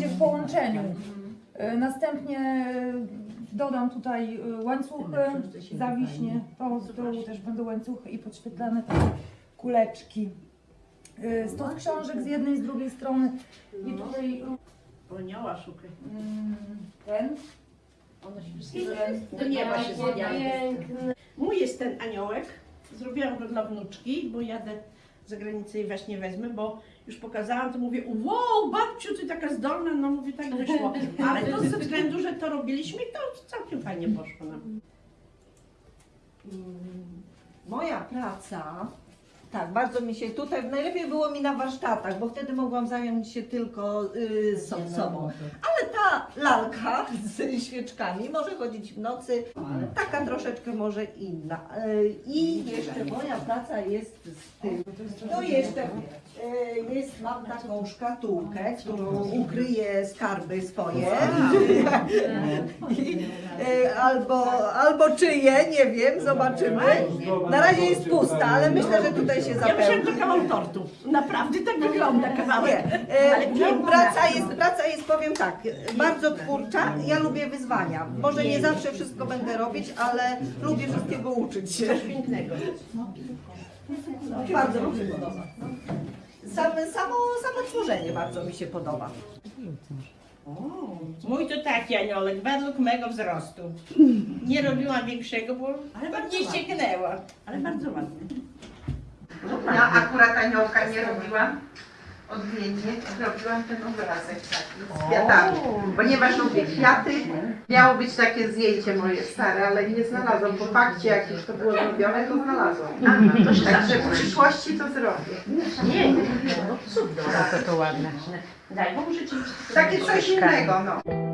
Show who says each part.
Speaker 1: będzie w połączeniu. Y, Następnie y, dodam tutaj y, łańcuchy, zawiśnie, to z tyłu też będą łańcuchy i podświetlane takie kuleczki. Stos książek z jednej, z drugiej strony i tutaj
Speaker 2: Anioła szukaj.
Speaker 1: mm, ten.
Speaker 2: One się wszystkie do nieba się zmieniają. Mój jest ten aniołek. Zrobiłam go dla wnuczki, bo jadę za granicę i właśnie wezmę, bo już pokazałam, to mówię, wow, babciu, ty taka zdolna, no mówię, tak wyszło. Ale to ze względu, że to robiliśmy to całkiem fajnie poszło nam.
Speaker 3: Moja praca, tak, bardzo mi się tutaj, najlepiej było mi na warsztatach, bo wtedy mogłam zająć się tylko y, so, sobą. Ale ta lalka z świeczkami może chodzić w nocy, taka troszeczkę może inna. Y, I jeszcze moja praca jest z tym. No jeszcze y, jest, mam taką szkatułkę, którą ukryję skarby swoje. I, y, albo, albo czyje, nie wiem, zobaczymy. Na razie jest pusta, ale myślę, że tutaj się
Speaker 2: Ja myślałam,
Speaker 3: zapełni.
Speaker 2: kawał tortu. Naprawdę tak wygląda kawałek.
Speaker 3: Nie, e,
Speaker 2: Ale piękna.
Speaker 3: praca jest, praca jest, powiem tak, bardzo twórcza. Ja lubię wyzwania. Może nie zawsze wszystko będę robić, ale lubię wszystkiego uczyć się.
Speaker 2: Pięknego.
Speaker 3: Bardzo mi się podoba. Same, samo, samo tworzenie bardzo mi się podoba.
Speaker 4: Mój to taki aniołek, według mego wzrostu. Nie robiłam większego, bo
Speaker 2: Ale bardzo
Speaker 4: nie
Speaker 2: ładnie.
Speaker 4: ścieknęła.
Speaker 2: Ale bardzo ładny.
Speaker 5: Ja akurat aniołka nie robiłam odmiennie, robiłam ten obrazek taki z kwiatami. Ponieważ lubię kwiaty, miało być takie zdjęcie moje stare, ale nie znalazłam. Po fakcie jak już to było zrobione, to znalazłam. Także w przyszłości to zrobię.
Speaker 2: Nie, nie, no cudowne.
Speaker 5: To, to ładne.
Speaker 2: Daj, bo muszę ci
Speaker 5: Takie coś innego, no.